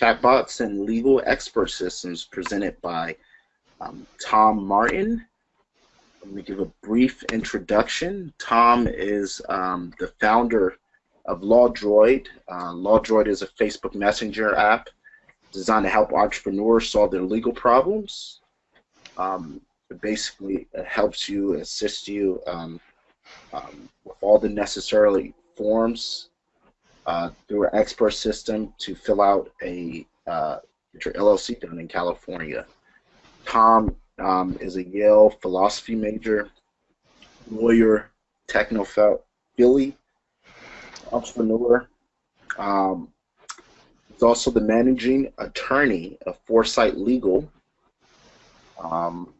Chatbots and Legal Expert Systems presented by um, Tom Martin. Let me give a brief introduction. Tom is um, the founder of LawDroid. Uh, LawDroid is a Facebook Messenger app designed to help entrepreneurs solve their legal problems. Um, it basically helps you, assist you um, um, with all the necessary forms uh, through an expert system to fill out a uh, your LLC done in California. Tom um, is a Yale philosophy major, lawyer, technophile, entrepreneur. Um, he's also the managing attorney of Foresight Legal, um,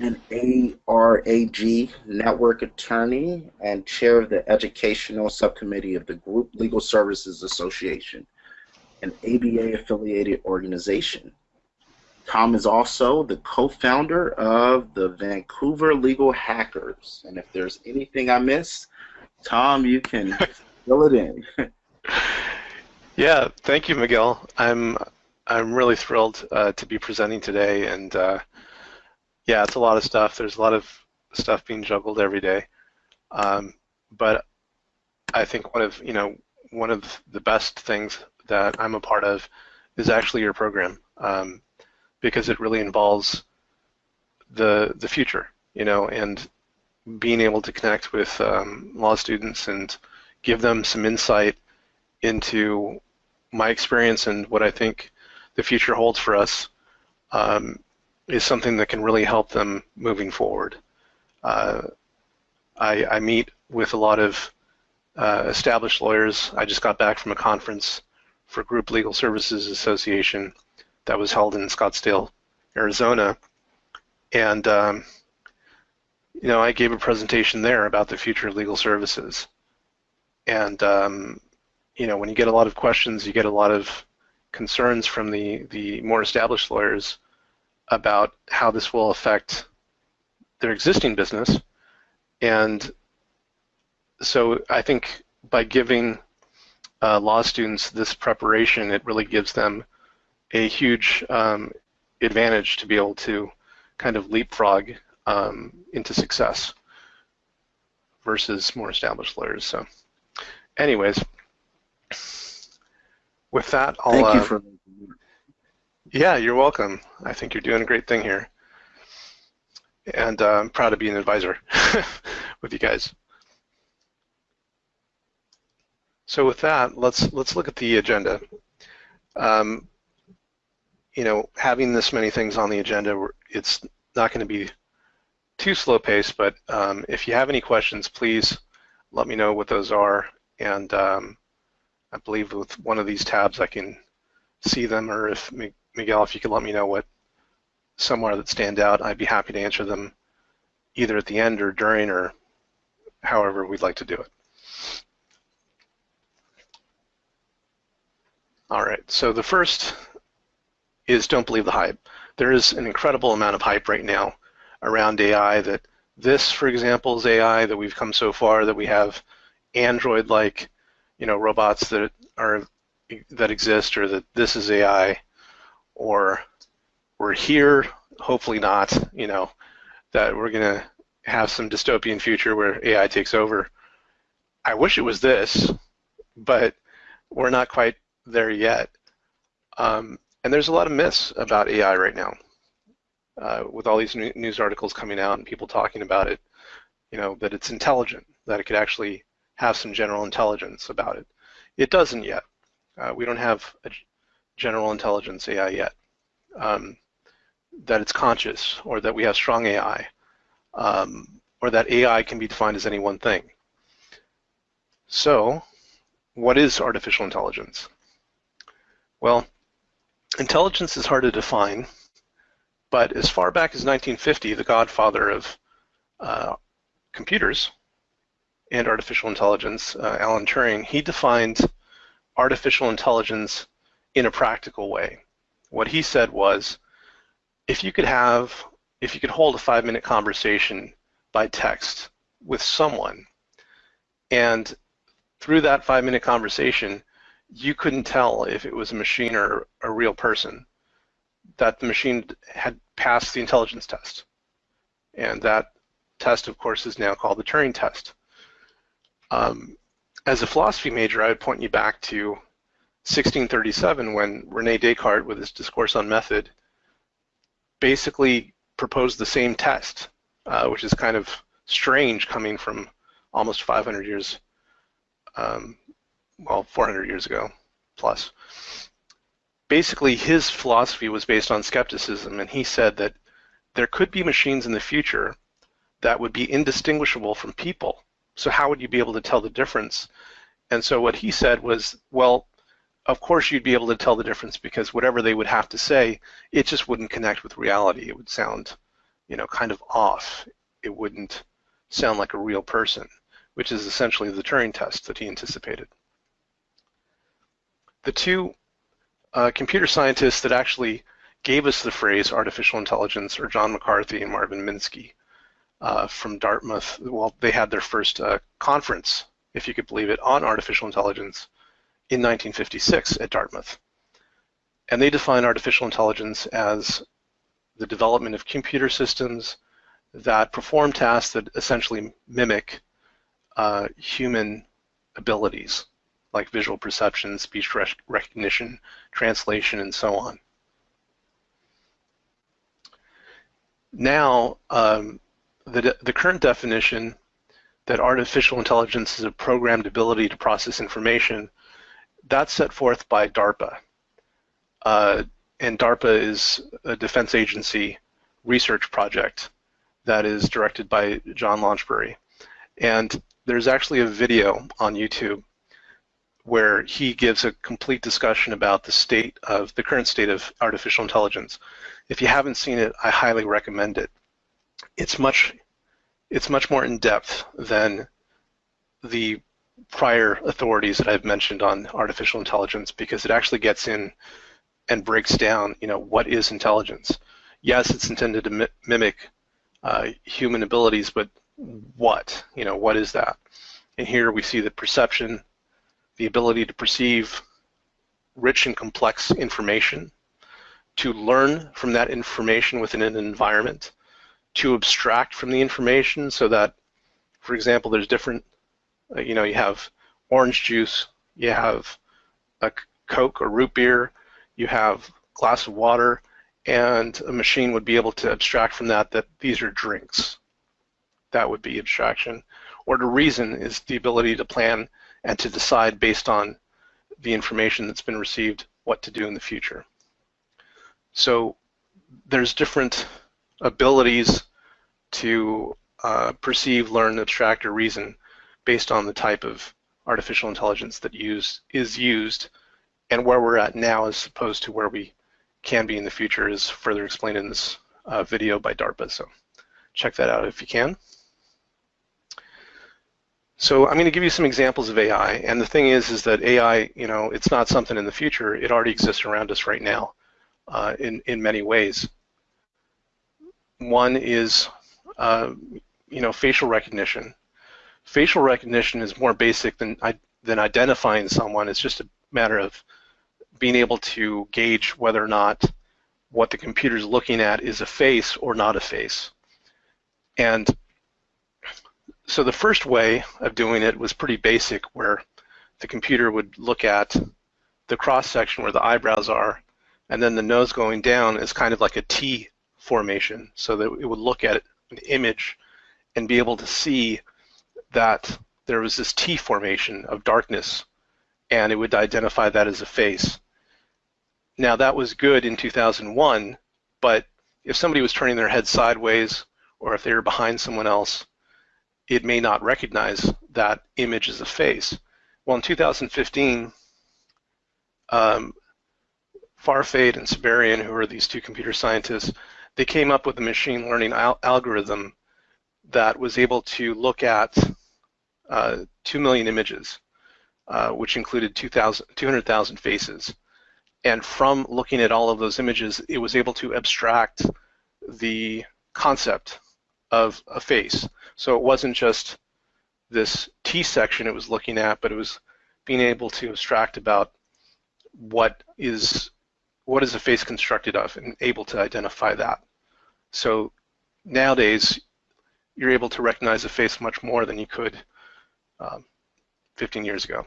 an ARAG network attorney, and chair of the educational subcommittee of the Group Legal Services Association, an ABA affiliated organization. Tom is also the co-founder of the Vancouver Legal Hackers. And if there's anything I missed, Tom, you can fill it in. yeah, thank you, Miguel. I'm I'm really thrilled uh, to be presenting today, and uh, yeah, it's a lot of stuff. There's a lot of stuff being juggled every day, um, but I think one of you know one of the best things that I'm a part of is actually your program. Um, because it really involves the the future, you know, and being able to connect with um, law students and give them some insight into my experience and what I think the future holds for us um, is something that can really help them moving forward. Uh, I, I, meet with a lot of uh, established lawyers. I just got back from a conference for Group Legal Services Association that was held in Scottsdale, Arizona. And, um, you know, I gave a presentation there about the future of legal services. And, um, you know, when you get a lot of questions, you get a lot of concerns from the, the more established lawyers about how this will affect their existing business. And so I think by giving uh, law students this preparation, it really gives them a huge um, advantage to be able to kind of leapfrog um, into success versus more established lawyers. So, anyways, with that, I'll. Thank you uh, for. Yeah, you're welcome. I think you're doing a great thing here, and uh, I'm proud to be an advisor with you guys. So with that, let's let's look at the agenda. Um, you know, having this many things on the agenda, it's not going to be too slow paced, but um, if you have any questions, please let me know what those are. And um, I believe with one of these tabs I can see them, or if Miguel, if you could let me know what somewhere that stand out, I'd be happy to answer them either at the end or during or however we'd like to do it. All right, so the first is don't believe the hype. There is an incredible amount of hype right now around AI that this, for example, is AI that we've come so far that we have Android-like, you know, robots that are that exist, or that this is AI, or we're here, hopefully not, you know, that we're gonna have some dystopian future where AI takes over. I wish it was this, but we're not quite there yet. Um, and there's a lot of myths about AI right now. Uh, with all these news articles coming out and people talking about it, you know, that it's intelligent, that it could actually have some general intelligence about it. It doesn't yet. Uh, we don't have a general intelligence AI yet. Um, that it's conscious or that we have strong AI um, or that AI can be defined as any one thing. So what is artificial intelligence? Well, Intelligence is hard to define, but as far back as 1950, the godfather of uh, computers and artificial intelligence, uh, Alan Turing, he defined artificial intelligence in a practical way. What he said was, if you could have, if you could hold a five-minute conversation by text with someone, and through that five-minute conversation, you couldn't tell if it was a machine or a real person, that the machine had passed the intelligence test. And that test, of course, is now called the Turing test. Um, as a philosophy major, I would point you back to 1637 when Rene Descartes, with his Discourse on Method, basically proposed the same test, uh, which is kind of strange coming from almost 500 years, um, well, 400 years ago plus. Basically, his philosophy was based on skepticism, and he said that there could be machines in the future that would be indistinguishable from people. So how would you be able to tell the difference? And so what he said was, well, of course you'd be able to tell the difference because whatever they would have to say, it just wouldn't connect with reality. It would sound, you know, kind of off. It wouldn't sound like a real person, which is essentially the Turing test that he anticipated. The two uh, computer scientists that actually gave us the phrase artificial intelligence are John McCarthy and Marvin Minsky uh, from Dartmouth. Well, they had their first uh, conference, if you could believe it, on artificial intelligence in 1956 at Dartmouth. And they define artificial intelligence as the development of computer systems that perform tasks that essentially mimic uh, human abilities, like visual perception, speech recognition, translation, and so on. Now, um, the, the current definition that artificial intelligence is a programmed ability to process information, that's set forth by DARPA. Uh, and DARPA is a defense agency research project that is directed by John Launchbury. And there's actually a video on YouTube where he gives a complete discussion about the state of the current state of artificial intelligence. If you haven't seen it, I highly recommend it it's much it's much more in depth than the prior authorities that I've mentioned on artificial intelligence because it actually gets in and breaks down, you know, what is intelligence. Yes, it's intended to mi mimic uh, human abilities, but what? You know, what is that? And here we see the perception, the ability to perceive rich and complex information, to learn from that information within an environment, to abstract from the information so that, for example, there's different, uh, you know, you have orange juice, you have a Coke or root beer, you have glass of water, and a machine would be able to abstract from that that these are drinks. That would be abstraction. Or to reason is the ability to plan and to decide based on the information that's been received what to do in the future. So there's different abilities to uh, perceive, learn, abstract, or reason based on the type of artificial intelligence that use, is used and where we're at now as opposed to where we can be in the future is further explained in this uh, video by DARPA. So check that out if you can. So I'm going to give you some examples of AI, and the thing is, is that AI, you know, it's not something in the future. It already exists around us right now, uh, in in many ways. One is, uh, you know, facial recognition. Facial recognition is more basic than than identifying someone. It's just a matter of being able to gauge whether or not what the computer is looking at is a face or not a face. And so the first way of doing it was pretty basic, where the computer would look at the cross section where the eyebrows are, and then the nose going down is kind of like a T formation so that it would look at an image and be able to see that there was this T formation of darkness and it would identify that as a face. Now that was good in 2001, but if somebody was turning their head sideways or if they were behind someone else, it may not recognize that image as a face. Well, in 2015, um, Farfade and Saberian, who are these two computer scientists, they came up with a machine learning al algorithm that was able to look at 2 million images, uh, which included 200,000 faces. And from looking at all of those images, it was able to abstract the concept of a face. So it wasn't just this T section it was looking at, but it was being able to abstract about what is what is a face constructed of and able to identify that. So nowadays, you're able to recognize a face much more than you could um, 15 years ago.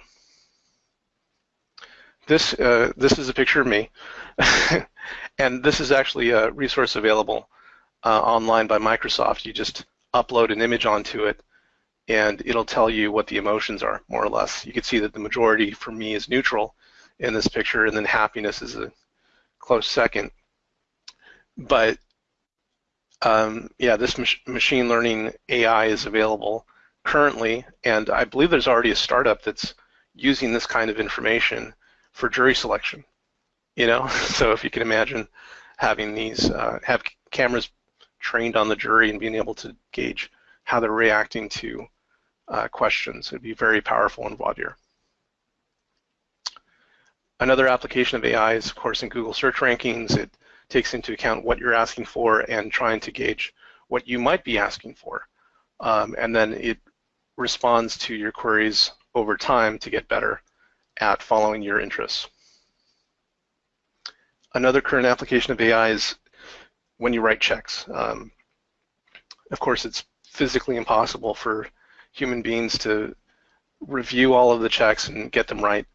This, uh, this is a picture of me, and this is actually a resource available uh, online by Microsoft. You just upload an image onto it, and it'll tell you what the emotions are, more or less. You can see that the majority for me is neutral in this picture, and then happiness is a close second. But um, yeah, this mach machine learning AI is available currently, and I believe there's already a startup that's using this kind of information for jury selection. You know, so if you can imagine having these, uh, have cameras trained on the jury and being able to gauge how they're reacting to uh, questions, it'd be very powerful in voir dire. Another application of AI is, of course, in Google search rankings. It takes into account what you're asking for and trying to gauge what you might be asking for. Um, and then it responds to your queries over time to get better at following your interests. Another current application of AI is when you write checks. Um, of course, it's physically impossible for human beings to review all of the checks and get them right.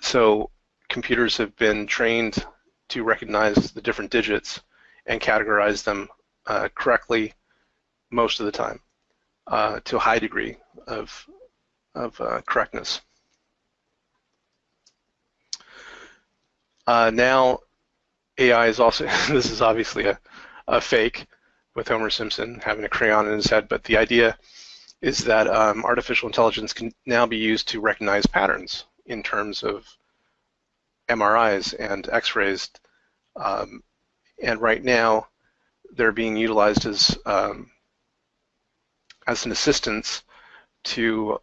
So computers have been trained to recognize the different digits and categorize them uh, correctly most of the time uh, to a high degree of, of uh, correctness. Uh, now, AI is also, this is obviously a, a fake with Homer Simpson having a crayon in his head, but the idea is that um, artificial intelligence can now be used to recognize patterns in terms of MRIs and X-rays. Um, and right now, they're being utilized as um, as an assistance to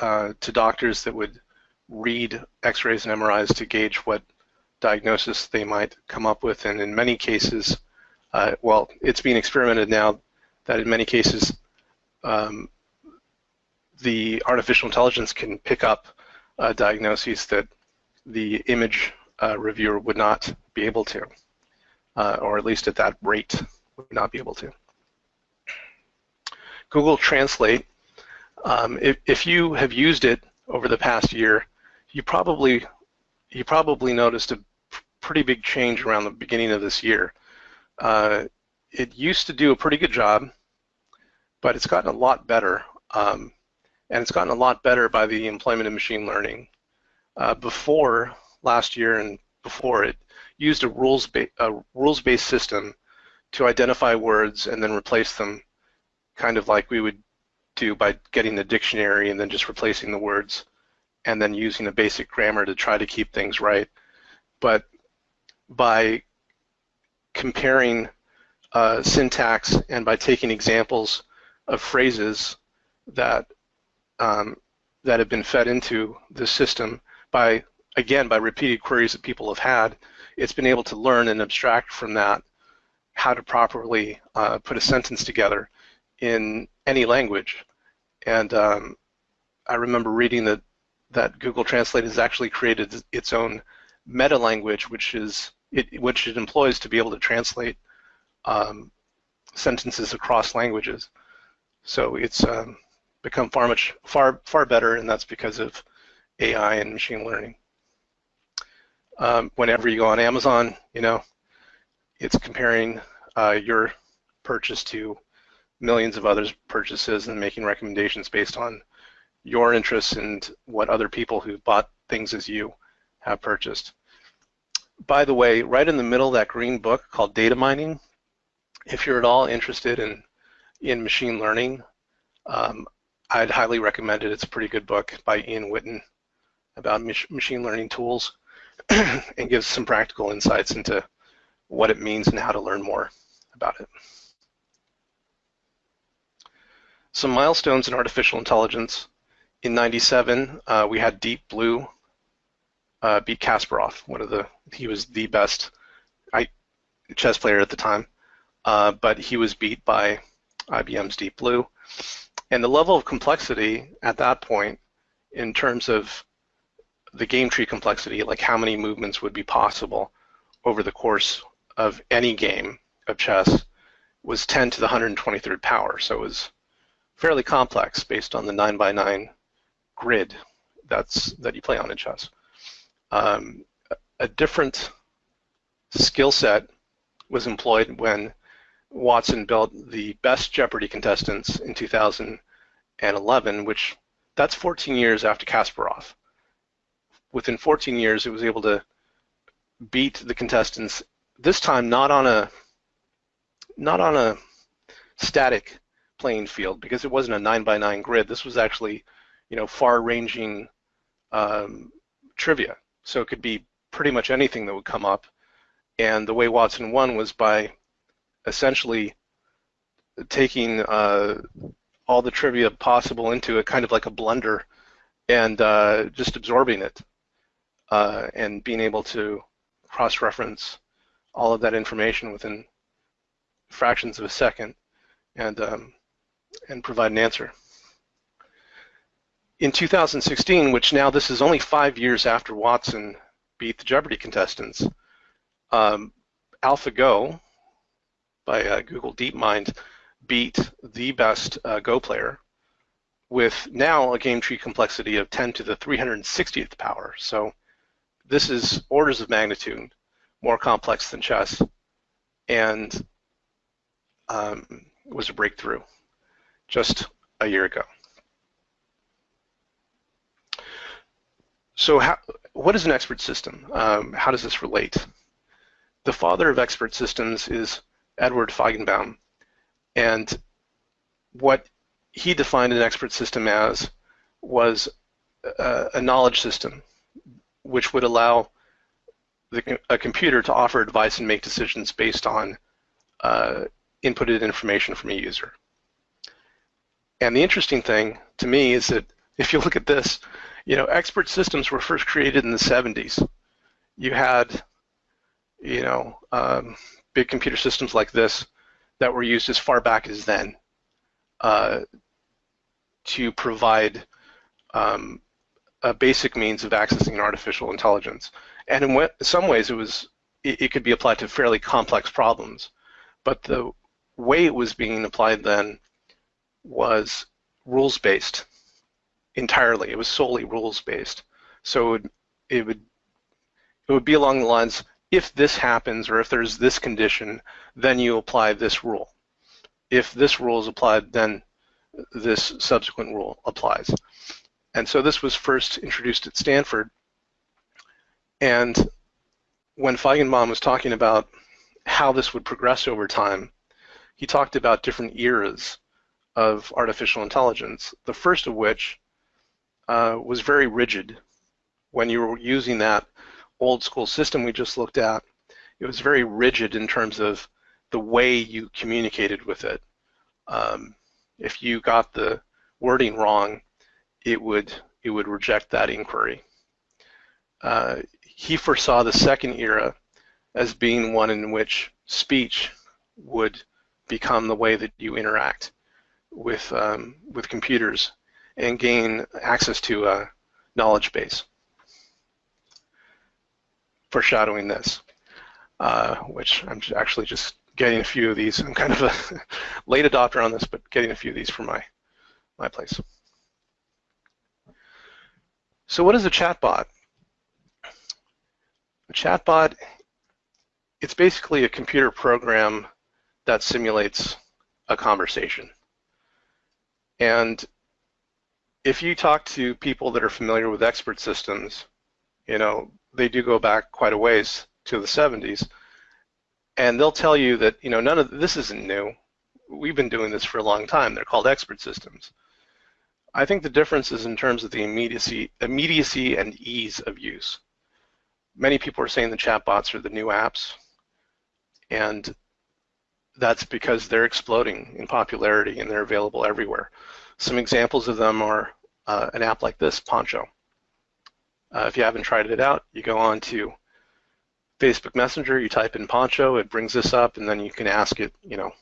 uh, to doctors that would read X-rays and MRIs to gauge what diagnosis they might come up with, and in many cases, uh, well, it's being experimented now that in many cases um, the artificial intelligence can pick up uh, diagnoses that the image uh, reviewer would not be able to, uh, or at least at that rate would not be able to. Google Translate, um, if, if you have used it over the past year, you probably you probably noticed a pretty big change around the beginning of this year. Uh, it used to do a pretty good job, but it's gotten a lot better. Um, and it's gotten a lot better by the employment of machine learning. Uh, before last year and before it used a rules a rules-based system to identify words and then replace them, kind of like we would do by getting the dictionary and then just replacing the words, and then using a basic grammar to try to keep things right. But by comparing uh, syntax and by taking examples of phrases that um, that have been fed into the system by, again, by repeated queries that people have had, it's been able to learn and abstract from that how to properly uh, put a sentence together in any language. And um, I remember reading that that Google Translate has actually created its own meta language, which is it, which it employs to be able to translate um, sentences across languages. So it's um, become far much far far better, and that's because of AI and machine learning. Um, whenever you go on Amazon, you know, it's comparing uh, your purchase to millions of others' purchases and making recommendations based on your interests and what other people who bought things as you have purchased by the way, right in the middle of that green book called Data Mining, if you're at all interested in, in machine learning, um, I'd highly recommend it. It's a pretty good book by Ian Witten about mach machine learning tools and gives some practical insights into what it means and how to learn more about it. Some milestones in artificial intelligence. In 97, uh, we had Deep Blue uh, beat Kasparov, one of the he was the best I, chess player at the time, uh, but he was beat by IBM's Deep Blue, and the level of complexity at that point, in terms of the game tree complexity, like how many movements would be possible over the course of any game of chess, was 10 to the 123rd power. So it was fairly complex based on the 9 by 9 grid that's that you play on in chess. Um, a different skill set was employed when Watson built the best Jeopardy contestants in 2011, which that's 14 years after Kasparov. Within 14 years, it was able to beat the contestants. This time, not on a not on a static playing field because it wasn't a nine by nine grid. This was actually, you know, far-ranging um, trivia. So it could be pretty much anything that would come up. And the way Watson won was by essentially taking uh, all the trivia possible into it, kind of like a blender, and uh, just absorbing it, uh, and being able to cross-reference all of that information within fractions of a second, and um, and provide an answer. In 2016, which now this is only five years after Watson beat the Jeopardy contestants, um, AlphaGo by uh, Google DeepMind beat the best uh, Go player with now a game tree complexity of 10 to the 360th power. So this is orders of magnitude more complex than chess and um, was a breakthrough just a year ago. So how, what is an expert system? Um, how does this relate? The father of expert systems is Edward Feigenbaum, and what he defined an expert system as was a, a knowledge system which would allow the, a computer to offer advice and make decisions based on uh, inputted information from a user. And the interesting thing to me is that if you look at this, you know, expert systems were first created in the 70s. You had, you know, um, big computer systems like this that were used as far back as then uh, to provide um, a basic means of accessing artificial intelligence. And in some ways, it was it, it could be applied to fairly complex problems. But the way it was being applied then was rules-based entirely. It was solely rules-based. So it would, it would it would be along the lines, if this happens or if there's this condition, then you apply this rule. If this rule is applied, then this subsequent rule applies. And so this was first introduced at Stanford. And when Feigenbaum was talking about how this would progress over time, he talked about different eras of artificial intelligence, the first of which uh, was very rigid. When you were using that old school system we just looked at, it was very rigid in terms of the way you communicated with it. Um, if you got the wording wrong, it would it would reject that inquiry. Uh, he foresaw the second era as being one in which speech would become the way that you interact with um, with computers and gain access to a knowledge base. Foreshadowing this, uh, which I'm actually just getting a few of these. I'm kind of a late adopter on this, but getting a few of these for my my place. So what is a chatbot? A chatbot, it's basically a computer program that simulates a conversation. And if you talk to people that are familiar with expert systems, you know, they do go back quite a ways to the 70s, and they'll tell you that, you know, none of this isn't new. We've been doing this for a long time. They're called expert systems. I think the difference is in terms of the immediacy, immediacy and ease of use. Many people are saying the chatbots are the new apps, and that's because they're exploding in popularity and they're available everywhere. Some examples of them are uh, an app like this, Poncho. Uh, if you haven't tried it out, you go on to Facebook Messenger, you type in Poncho, it brings this up, and then you can ask it, you know,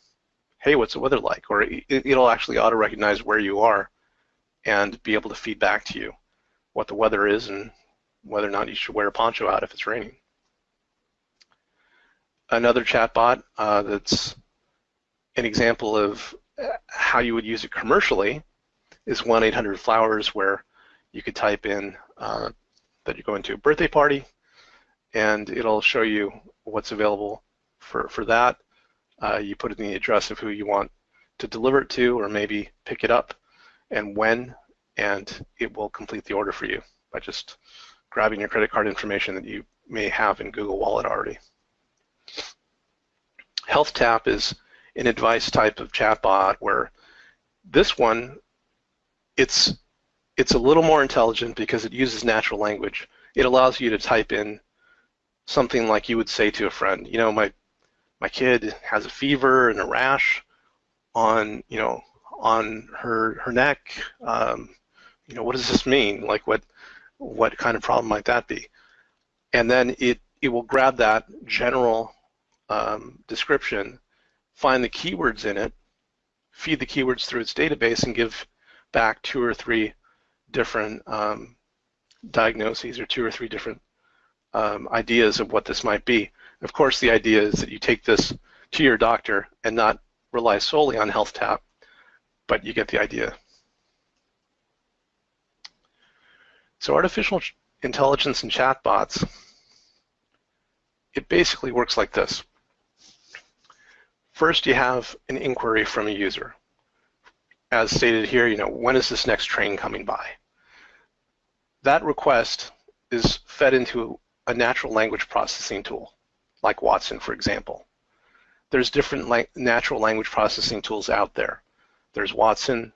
hey, what's the weather like? Or it, it'll actually auto-recognize where you are and be able to feed back to you what the weather is and whether or not you should wear a poncho out if it's raining. Another chatbot uh, that's an example of how you would use it commercially is 1-800-Flowers where you could type in uh, that you're going to a birthday party and it'll show you what's available for, for that. Uh, you put in the address of who you want to deliver it to or maybe pick it up and when and it will complete the order for you by just grabbing your credit card information that you may have in Google Wallet already. HealthTap is an advice type of chatbot where this one, it's it's a little more intelligent because it uses natural language. It allows you to type in something like you would say to a friend, you know, my my kid has a fever and a rash on, you know, on her her neck. Um, you know, what does this mean? Like, what what kind of problem might that be? And then it it will grab that general um, description, find the keywords in it, feed the keywords through its database, and give back two or three different um, diagnoses or two or three different um, ideas of what this might be. Of course, the idea is that you take this to your doctor and not rely solely on HealthTap, but you get the idea. So artificial intelligence and chatbots, it basically works like this. First, you have an inquiry from a user. As stated here, you know, when is this next train coming by? That request is fed into a natural language processing tool, like Watson, for example. There's different la natural language processing tools out there. There's Watson,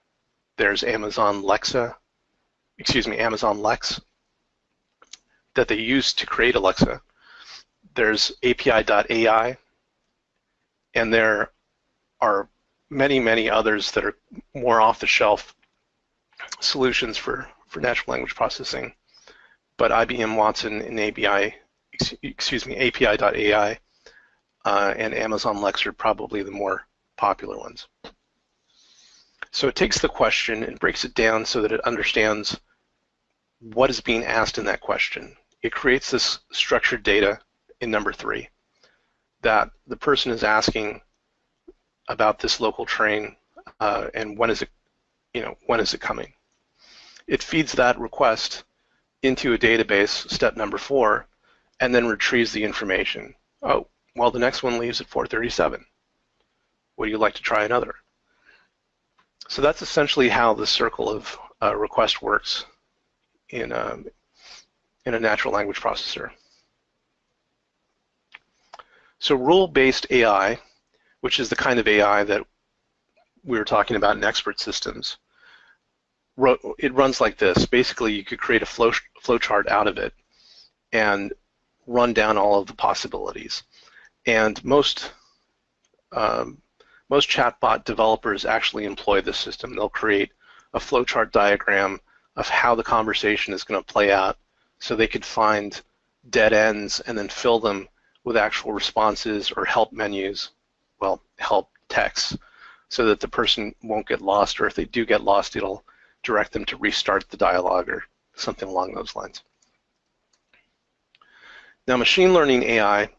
there's Amazon Alexa, excuse me, Amazon Lex that they use to create Alexa. There's API.ai, and there are many, many others that are more off-the-shelf solutions for, for natural language processing. But IBM Watson and API, excuse me, API.ai uh, and Amazon Lex are probably the more popular ones. So it takes the question and breaks it down so that it understands what is being asked in that question. It creates this structured data in number three that the person is asking about this local train uh, and when is it, you know, when is it coming. It feeds that request into a database, step number four, and then retrieves the information. Oh, well, the next one leaves at 437. Would you like to try another? So that's essentially how the circle of uh, request works in a, um, in a natural language processor. So rule-based AI, which is the kind of AI that we were talking about in expert systems, it runs like this. Basically, you could create a flow flowchart out of it and run down all of the possibilities. And most um, most chatbot developers actually employ this system. They'll create a flowchart diagram of how the conversation is going to play out so they could find dead ends and then fill them with actual responses or help menus, well, help text, so that the person won't get lost, or if they do get lost, it'll direct them to restart the dialogue or something along those lines. Now, machine learning AI,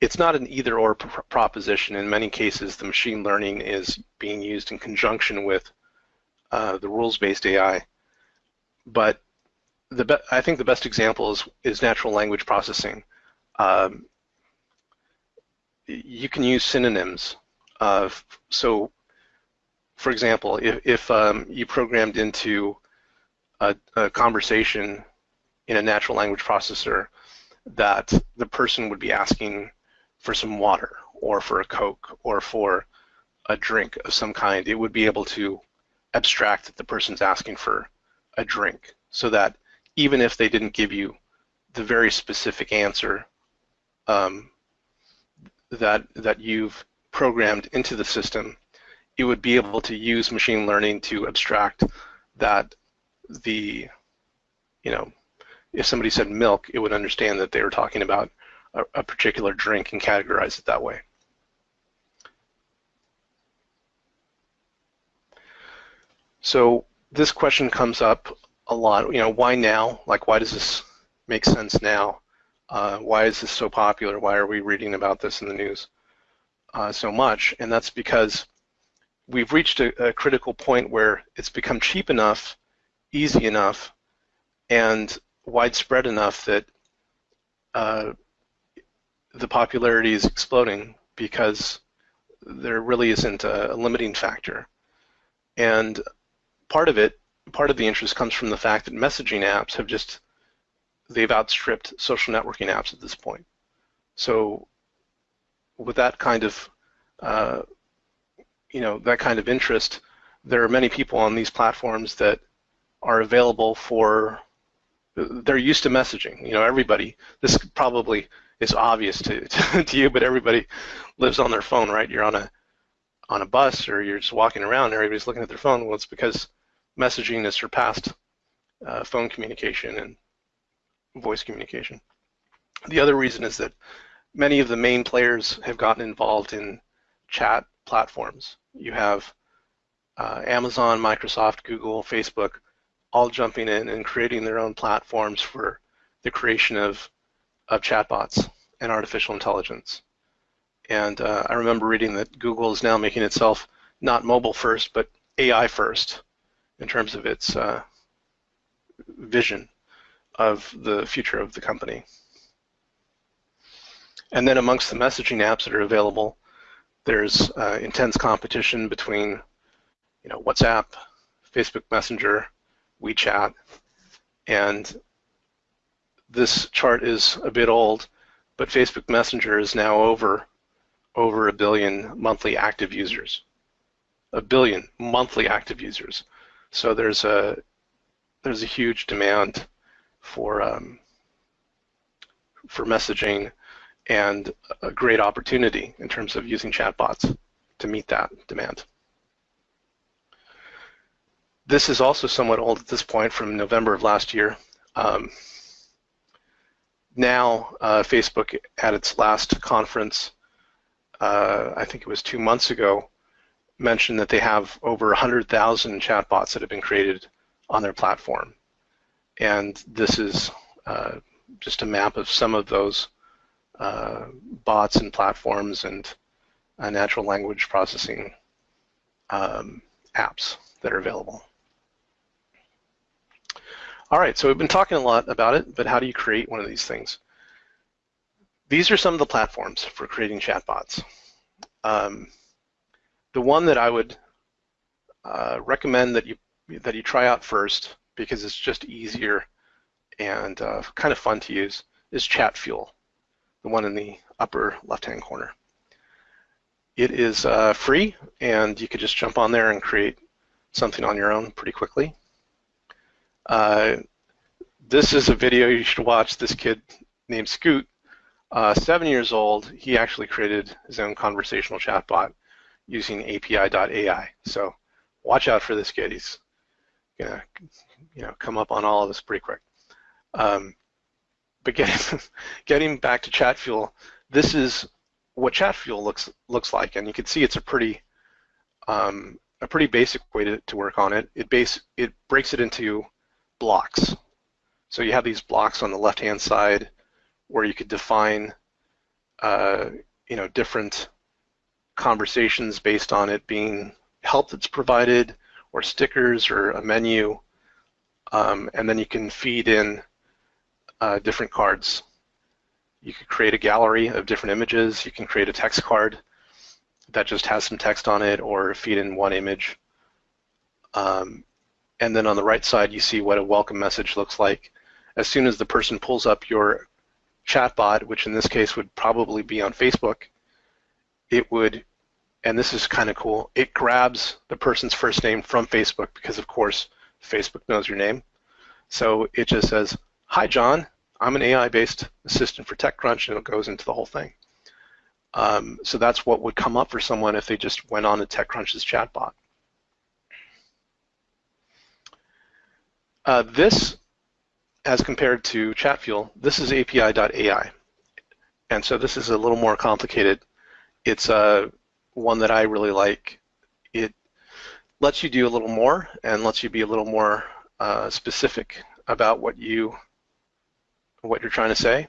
it's not an either-or pr proposition. In many cases, the machine learning is being used in conjunction with uh, the rules-based AI. But the I think the best example is, is natural language processing um, you can use synonyms. Uh, so, for example, if, if um, you programmed into a, a, conversation in a natural language processor that the person would be asking for some water or for a Coke or for a drink of some kind, it would be able to abstract that the person's asking for a drink so that even if they didn't give you the very specific answer um, that that you've programmed into the system, it would be able to use machine learning to abstract that the, you know, if somebody said milk, it would understand that they were talking about a, a particular drink and categorize it that way. So this question comes up a lot, you know, why now? Like, why does this make sense now. Uh, why is this so popular? Why are we reading about this in the news uh, so much? And that's because we've reached a, a, critical point where it's become cheap enough, easy enough, and widespread enough that uh, the popularity is exploding because there really isn't a, a limiting factor. And part of it, part of the interest comes from the fact that messaging apps have just, they've outstripped social networking apps at this point. So with that kind of, uh, you know, that kind of interest, there are many people on these platforms that are available for, they're used to messaging. You know, everybody, this probably is obvious to, to, you, but everybody lives on their phone, right? You're on a on a bus or you're just walking around and everybody's looking at their phone. Well, it's because messaging has surpassed uh, phone communication and voice communication. The other reason is that many of the main players have gotten involved in chat platforms. You have uh, Amazon, Microsoft, Google, Facebook, all jumping in and creating their own platforms for the creation of, of chatbots and artificial intelligence. And uh, I remember reading that Google is now making itself not mobile first, but AI first in terms of its uh, vision of the future of the company. And then amongst the messaging apps that are available, there's uh, intense competition between, you know, WhatsApp, Facebook Messenger, WeChat, and this chart is a bit old, but Facebook Messenger is now over over a billion monthly active users. A billion monthly active users. So there's a there's a huge demand for um, for messaging and a great opportunity in terms of using chatbots to meet that demand. This is also somewhat old at this point from November of last year. Um, now, uh, Facebook at its last conference uh, I think it was two months ago, mentioned that they have over 100,000 chatbots that have been created on their platform. And this is uh, just a map of some of those uh, bots and platforms and uh, natural language processing um, apps that are available. All right, so we've been talking a lot about it, but how do you create one of these things? These are some of the platforms for creating chatbots. Um, the one that I would uh, recommend that you that you try out first because it's just easier and uh, kind of fun to use is Chatfuel, the one in the upper left-hand corner. It is uh, free, and you could just jump on there and create something on your own pretty quickly. Uh, this is a video you should watch. This kid named Scoot uh, seven years old, he actually created his own conversational chatbot using API.ai. So watch out for this kid. He's gonna, you know, come up on all of this pretty quick. Um, but getting getting back to Chatfuel, this is what Chatfuel looks looks like, and you can see it's a pretty um, a pretty basic way to, to work on it. It base it breaks it into blocks. So you have these blocks on the left-hand side where you could define uh, you know different conversations based on it being help that's provided or stickers or a menu um, and then you can feed in uh, different cards. You could create a gallery of different images. You can create a text card that just has some text on it or feed in one image. Um, and then on the right side you see what a welcome message looks like. As soon as the person pulls up your chatbot, which in this case would probably be on Facebook, it would, and this is kind of cool, it grabs the person's first name from Facebook because of course Facebook knows your name. So it just says, hi John, I'm an AI-based assistant for TechCrunch and it goes into the whole thing. Um, so that's what would come up for someone if they just went on to TechCrunch's chatbot. Uh, this as compared to Chatfuel, this is API.ai. And so this is a little more complicated. It's uh, one that I really like. It lets you do a little more and lets you be a little more uh, specific about what you what you're trying to say.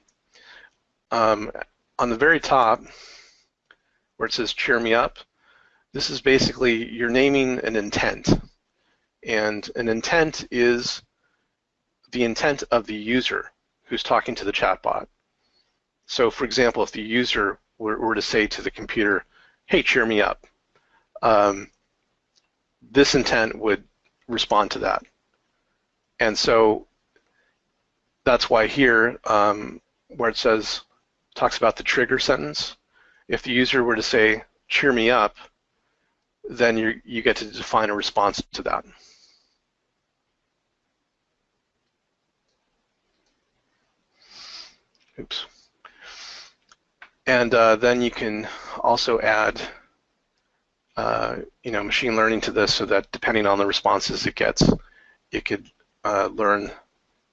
Um, on the very top, where it says cheer me up, this is basically you're naming an intent. And an intent is the intent of the user who's talking to the chatbot. So for example, if the user were, were to say to the computer, hey, cheer me up, um, this intent would respond to that. And so that's why here, um, where it says, talks about the trigger sentence, if the user were to say, cheer me up, then you you get to define a response to that. Oops. And uh, then you can also add, uh, you know, machine learning to this so that depending on the responses it gets, it could uh, learn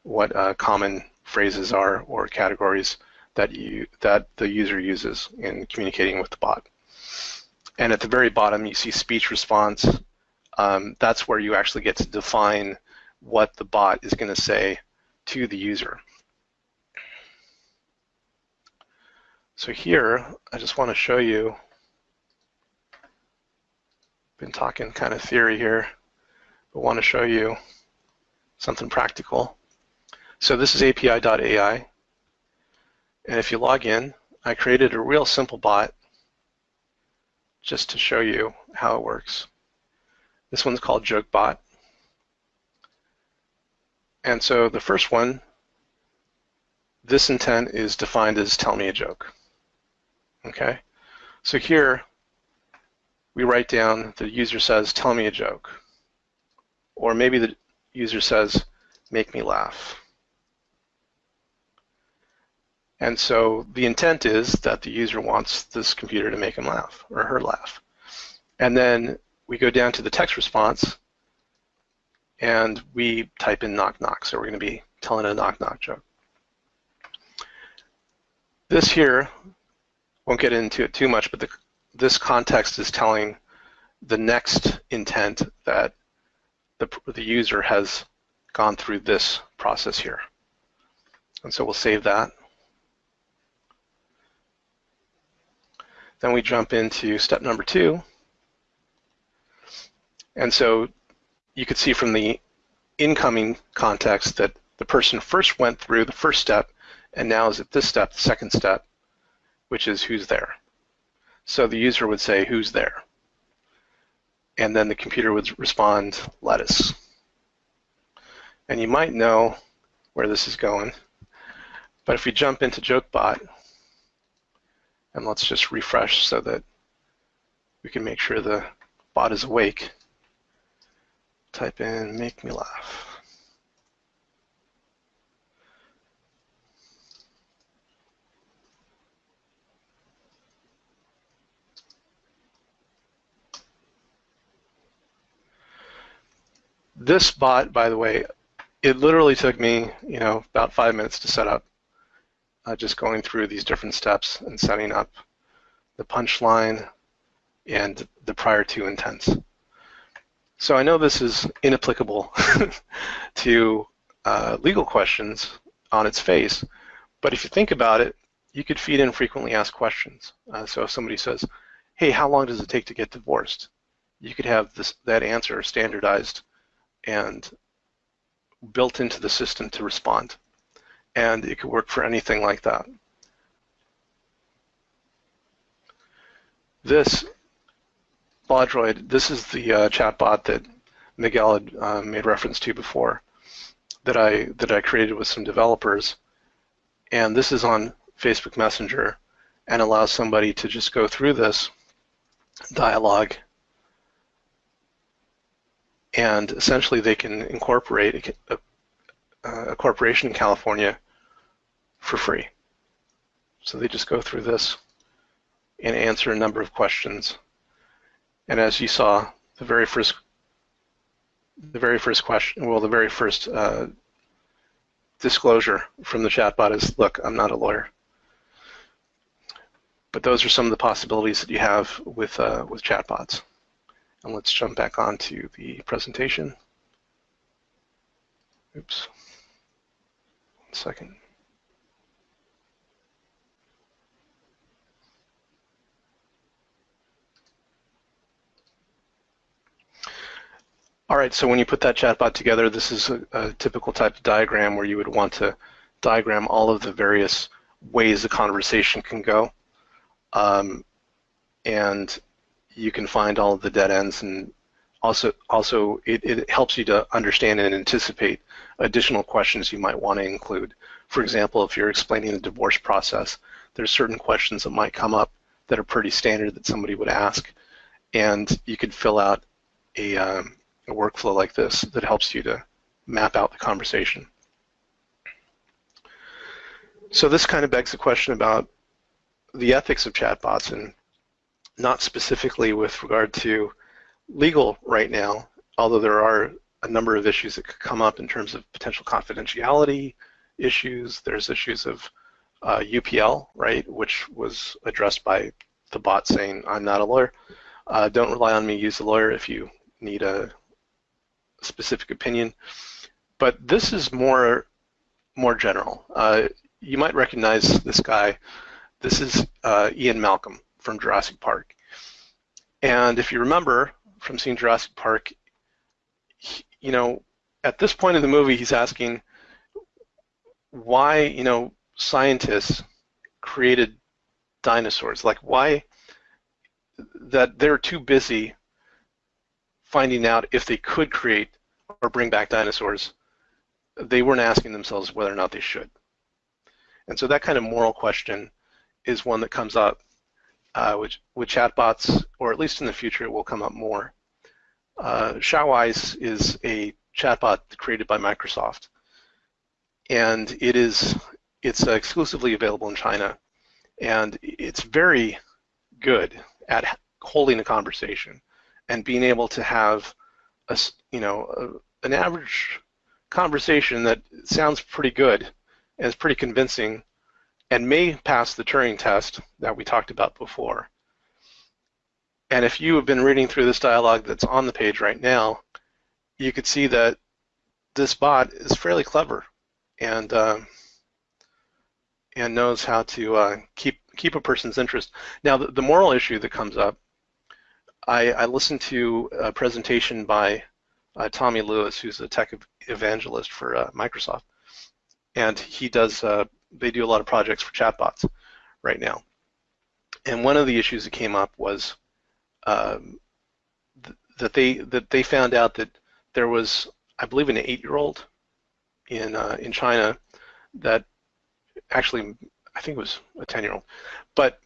what uh, common phrases are or categories that you that the user uses in communicating with the bot. And at the very bottom, you see speech response. Um, that's where you actually get to define what the bot is going to say to the user. So here, I just want to show you, been talking kind of theory here, but want to show you something practical. So this is API.ai, and if you log in, I created a real simple bot just to show you how it works. This one's called JokeBot. And so the first one, this intent is defined as tell me a joke. Okay, so here we write down the user says, tell me a joke. Or maybe the user says, make me laugh. And so the intent is that the user wants this computer to make him laugh or her laugh. And then we go down to the text response and we type in knock knock. So we're going to be telling a knock knock joke. This here won't get into it too much, but the, this context is telling the next intent that the, the user has gone through this process here. And so we'll save that. Then we jump into step number two. And so you could see from the incoming context that the person first went through the first step and now is at this step, the second step, which is who's there. So the user would say, who's there? And then the computer would respond, lettuce. And you might know where this is going. But if we jump into JokeBot, and let's just refresh so that we can make sure the bot is awake. Type in make me laugh. This bot, by the way, it literally took me, you know, about five minutes to set up. Uh, just going through these different steps and setting up the punchline and the prior two intents. So I know this is inapplicable to uh, legal questions on its face, but if you think about it, you could feed in frequently asked questions. Uh, so if somebody says, hey, how long does it take to get divorced? You could have this, that answer standardized and built into the system to respond. And it could work for anything like that. This LawDroid, this is the uh, chatbot that Miguel had uh, made reference to before that I that I created with some developers. And this is on Facebook Messenger and allows somebody to just go through this dialogue and essentially they can incorporate a, a, corporation in California for free. So they just go through this and answer a number of questions. And as you saw, the very first the very first question, well, the very first uh, disclosure from the chatbot is, look, I'm not a lawyer. But those are some of the possibilities that you have with, uh, with chatbots. And let's jump back onto the presentation. Oops, one second. All right, so when you put that chatbot together, this is a, a, typical type of diagram where you would want to diagram all of the various ways the conversation can go. Um, and you can find all of the dead ends and also also it, it helps you to understand and anticipate additional questions you might want to include. For example, if you're explaining the divorce process, there's certain questions that might come up that are pretty standard that somebody would ask, and you could fill out a, um, a workflow like this that helps you to map out the conversation. So this kind of begs the question about the ethics of chatbots and not specifically with regard to legal right now, although there are a number of issues that could come up in terms of potential confidentiality issues. There's issues of uh, UPL, right, which was addressed by the bot saying, I'm not a lawyer. Uh, don't rely on me, use a lawyer if you need a specific opinion. But this is more, more general. Uh, you might recognize this guy. This is uh, Ian Malcolm from Jurassic Park. And if you remember from seeing Jurassic Park, he, you know, at this point in the movie, he's asking why, you know, scientists created dinosaurs. Like why that they're too busy finding out if they could create or bring back dinosaurs. They weren't asking themselves whether or not they should. And so that kind of moral question is one that comes up uh, with, with chatbots, or at least in the future it will come up more. Uh, is a chatbot created by Microsoft, and it is it's exclusively available in China, and it's very good at holding a conversation and being able to have a you know a, an average conversation that sounds pretty good and is pretty convincing and may pass the Turing test that we talked about before. And if you have been reading through this dialogue that's on the page right now, you could see that this bot is fairly clever and uh, and knows how to uh, keep keep a person's interest. Now, the, the moral issue that comes up, I, I listened to a presentation by uh, Tommy Lewis, who's a tech evangelist for uh, Microsoft, and he does uh, they do a lot of projects for chatbots right now. And one of the issues that came up was um, th that they that they found out that there was, I believe, an eight-year-old in uh, in China that actually I think it was a ten-year-old, but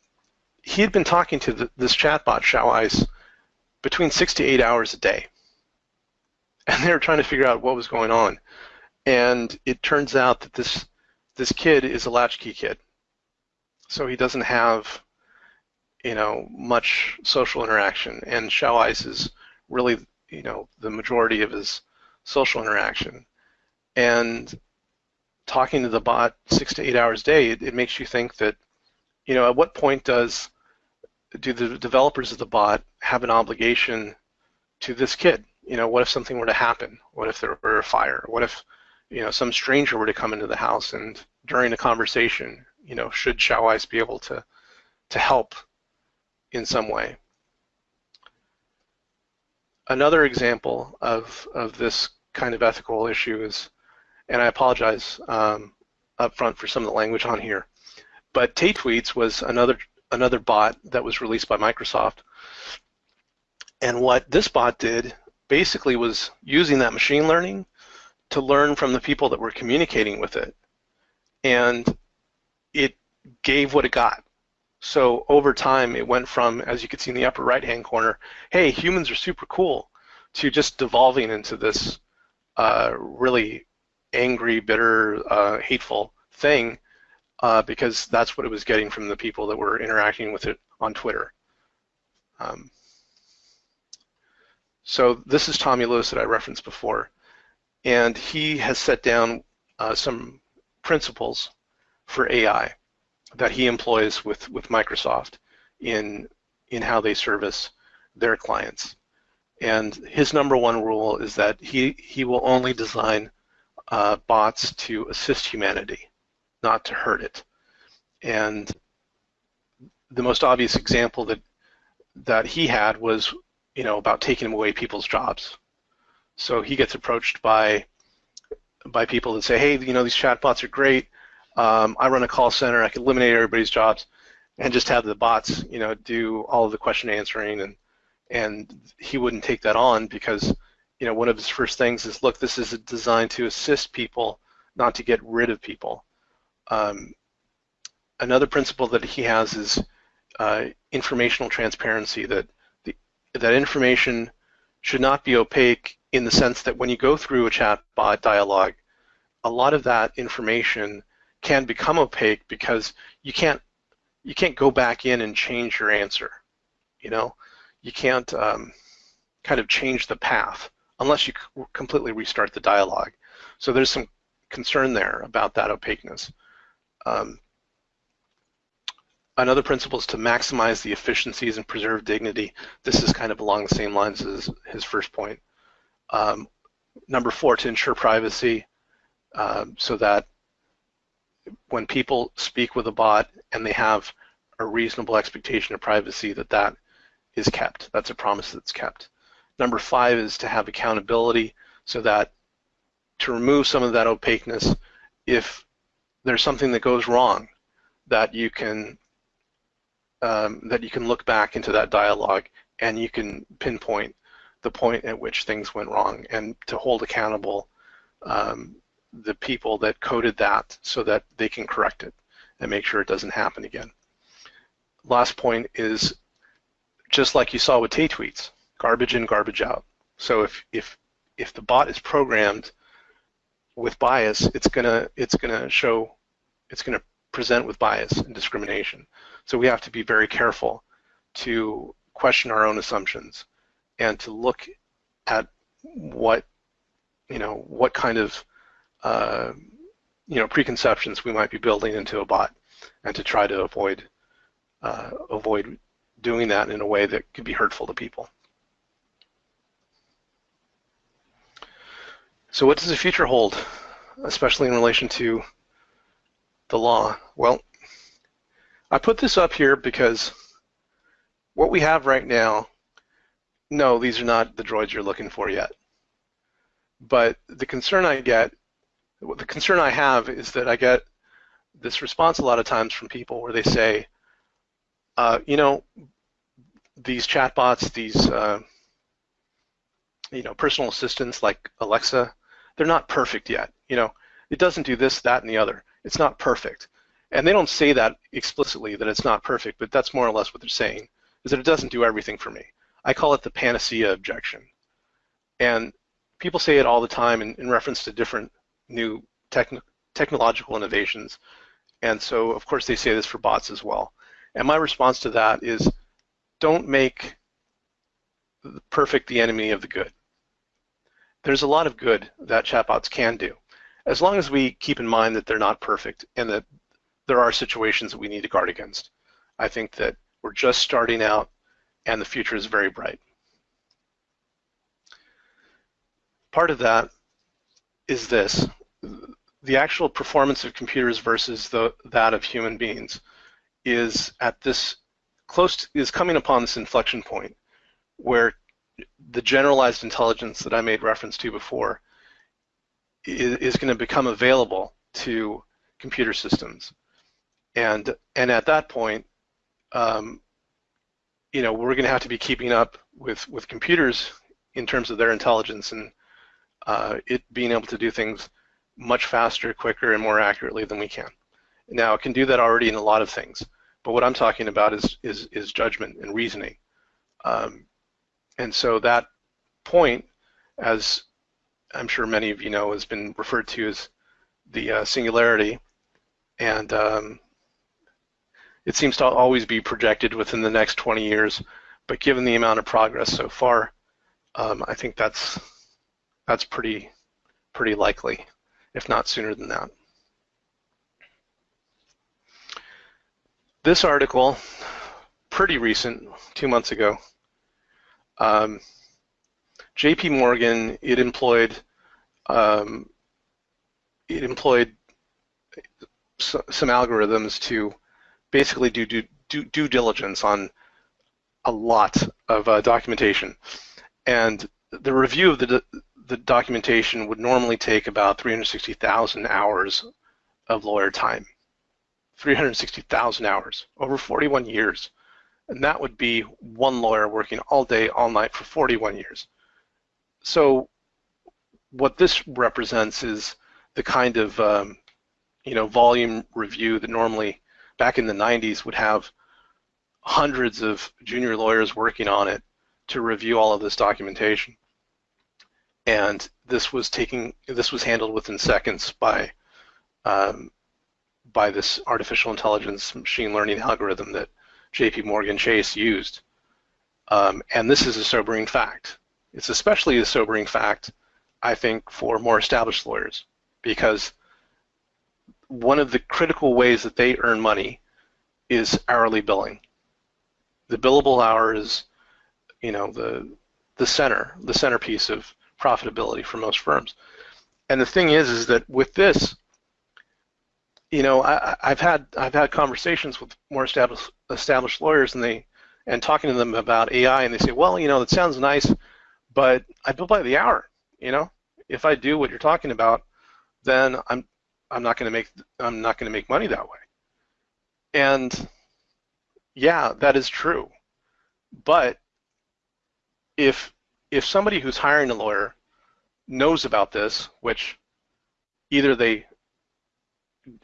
he had been talking to the, this chatbot Xiaoice between six to eight hours a day, and they were trying to figure out what was going on. And it turns out that this this kid is a latchkey kid. So he doesn't have, you know, much social interaction. And Xiaoice is really, you know, the majority of his social interaction. And talking to the bot six to eight hours a day, it, it makes you think that, you know, at what point does do the developers of the bot have an obligation to this kid? You know, what if something were to happen? What if there were a fire? What if you know, some stranger were to come into the house and during a conversation, you know, should Xiaoice be able to, to help in some way? Another example of, of this kind of ethical issue is, and I apologize um, up front for some of the language on here, but Tay-Tweets was another another bot that was released by Microsoft. And what this bot did basically was using that machine learning to learn from the people that were communicating with it. And it gave what it got. So over time, it went from, as you can see in the upper right-hand corner, hey, humans are super cool, to just devolving into this uh, really angry, bitter, uh, hateful thing uh, because that's what it was getting from the people that were interacting with it on Twitter. Um, so this is Tommy Lewis that I referenced before and he has set down uh, some principles for AI that he employs with, with Microsoft in, in how they service their clients. And his number one rule is that he, he will only design uh, bots to assist humanity, not to hurt it. And the most obvious example that that he had was, you know, about taking away people's jobs. So he gets approached by by people that say, hey, you know, these chatbots are great. Um, I run a call center. I can eliminate everybody's jobs and just have the bots, you know, do all of the question answering. And and he wouldn't take that on because, you know, one of his first things is, look, this is designed to assist people, not to get rid of people. Um, another principle that he has is uh, informational transparency. That the, that information should not be opaque in the sense that when you go through a chatbot dialogue, a lot of that information can become opaque because you can't you can't go back in and change your answer. You know, you can't um, kind of change the path unless you completely restart the dialogue. So there's some concern there about that opaqueness. Um, another principle is to maximize the efficiencies and preserve dignity. This is kind of along the same lines as his first point. Um, number four, to ensure privacy um, so that when people speak with a bot and they have a reasonable expectation of privacy that that is kept. That's a promise that's kept. Number five is to have accountability so that to remove some of that opaqueness, if there's something that goes wrong, that you can um, that you can look back into that dialogue and you can pinpoint the point at which things went wrong and to hold accountable um, the people that coded that so that they can correct it and make sure it doesn't happen again. Last point is just like you saw with Tay tweets, garbage in, garbage out. So if if if the bot is programmed with bias, it's gonna it's gonna show it's gonna present with bias and discrimination. So we have to be very careful to question our own assumptions and to look at what you know what kind of uh, you know preconceptions we might be building into a bot and to try to avoid uh, avoid doing that in a way that could be hurtful to people. So what does the future hold, especially in relation to the law? Well, I put this up here because what we have right now, no, these are not the droids you're looking for yet. But the concern I get, the concern I have is that I get this response a lot of times from people where they say, uh, you know, these chatbots, these uh, you know personal assistants like Alexa, they're not perfect yet. You know, it doesn't do this, that, and the other. It's not perfect, and they don't say that explicitly that it's not perfect, but that's more or less what they're saying is that it doesn't do everything for me. I call it the panacea objection, and people say it all the time in, in reference to different new techn technological innovations, and so of course they say this for bots as well. And my response to that is don't make the perfect the enemy of the good. There's a lot of good that chatbots can do, as long as we keep in mind that they're not perfect and that there are situations that we need to guard against. I think that we're just starting out and the future is very bright. Part of that is this, the actual performance of computers versus the, that of human beings is at this close to, is coming upon this inflection point where the generalized intelligence that I made reference to before is, is going to become available to computer systems, and and at that point, um, you know, we're going to have to be keeping up with with computers in terms of their intelligence and uh, it being able to do things much faster, quicker, and more accurately than we can. Now, it can do that already in a lot of things. But what I'm talking about is is, is judgment and reasoning. Um, and so that point, as I'm sure many of you know, has been referred to as the uh, singularity, and um, it seems to always be projected within the next 20 years. But given the amount of progress so far, um, I think that's that's pretty pretty likely, if not sooner than that. this article, pretty recent, two months ago, um, J.P. Morgan, it employed um, it employed some algorithms to basically do due, due, due diligence on a lot of uh, documentation, and the review of the the documentation would normally take about 360,000 hours of lawyer time. 360,000 hours over 41 years. And that would be one lawyer working all day, all night for 41 years. So what this represents is the kind of um, you know volume review that normally back in the 90s would have hundreds of junior lawyers working on it to review all of this documentation. And this was taking this was handled within seconds by um, by this artificial intelligence machine learning algorithm that J.P. Morgan Chase used. Um, and this is a sobering fact. It's especially a sobering fact, I think, for more established lawyers because one of the critical ways that they earn money is hourly billing. The billable hour is, you know, the the center, the centerpiece of profitability for most firms. And the thing is, is that with this, you know, I, have had I've had conversations with more established established lawyers, and they and talking to them about AI, and they say, well, you know, that sounds nice, but I bill by the hour. You know, if I do what you're talking about, then I'm I'm not going to make I'm not going to make money that way. And yeah, that is true. But if if somebody who's hiring a lawyer knows about this, which either they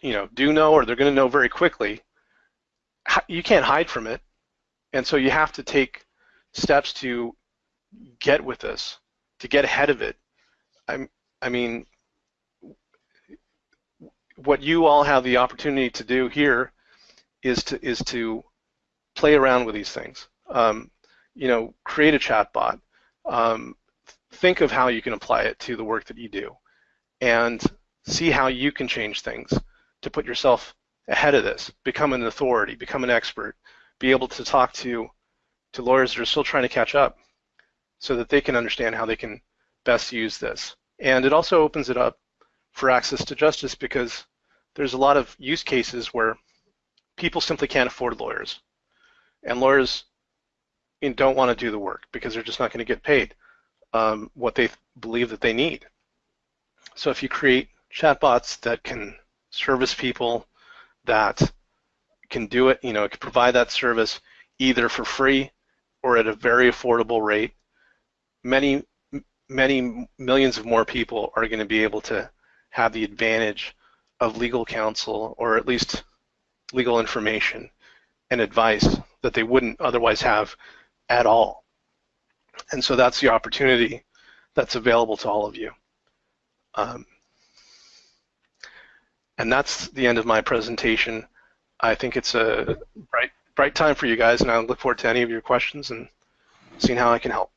you know do know or they're going to know very quickly, you can't hide from it, and so you have to take steps to get with this, to get ahead of it. I'm, I mean, what you all have the opportunity to do here is to is to play around with these things. Um, you know, create a chatbot. Um, think of how you can apply it to the work that you do, and see how you can change things to put yourself ahead of this. Become an authority. Become an expert. Be able to talk to to lawyers that are still trying to catch up, so that they can understand how they can best use this. And it also opens it up for access to justice because there's a lot of use cases where people simply can't afford lawyers, and lawyers don't want to do the work because they're just not going to get paid um, what they believe that they need. So if you create chatbots that can service people, that can do it, you know, can provide that service either for free or at a very affordable rate, many, many millions of more people are going to be able to have the advantage of legal counsel or at least legal information and advice that they wouldn't otherwise have at all. And so that's the opportunity that's available to all of you. Um, and that's the end of my presentation. I think it's a bright, bright time for you guys, and I look forward to any of your questions and seeing how I can help.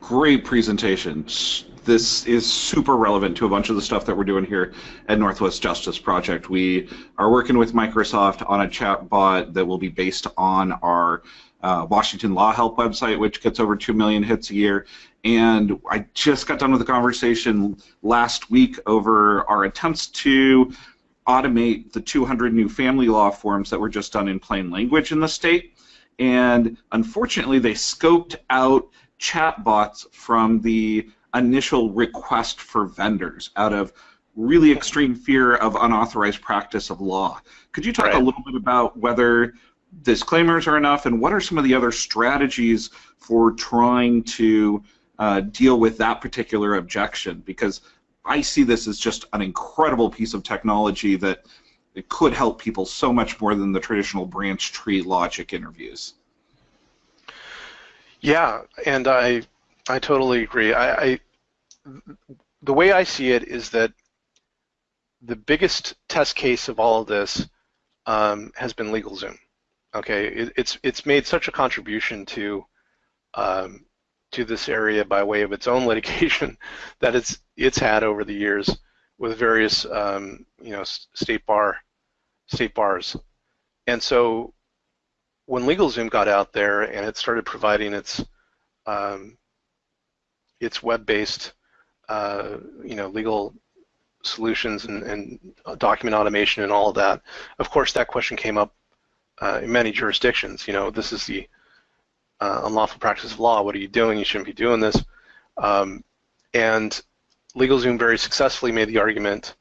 Great presentation this is super relevant to a bunch of the stuff that we're doing here at Northwest Justice Project. We are working with Microsoft on a chatbot that will be based on our uh, Washington Law Help website, which gets over 2 million hits a year. And I just got done with a conversation last week over our attempts to automate the 200 new family law forms that were just done in plain language in the state. And unfortunately, they scoped out chatbots from the initial request for vendors out of really extreme fear of unauthorized practice of law. Could you talk right. a little bit about whether disclaimers are enough and what are some of the other strategies for trying to uh, deal with that particular objection? Because I see this as just an incredible piece of technology that it could help people so much more than the traditional branch tree logic interviews. Yeah, and I I totally agree. I, I the way I see it is that the biggest test case of all of this um, has been LegalZoom. Okay, it, it's it's made such a contribution to um, to this area by way of its own litigation that it's it's had over the years with various um, you know state bar state bars, and so when LegalZoom got out there and it started providing its um, it's web-based, uh, you know, legal solutions and, and, document automation and all of that. Of course, that question came up uh, in many jurisdictions. You know, this is the uh, unlawful practice of law. What are you doing? You shouldn't be doing this. Um, and LegalZoom very successfully made the argument,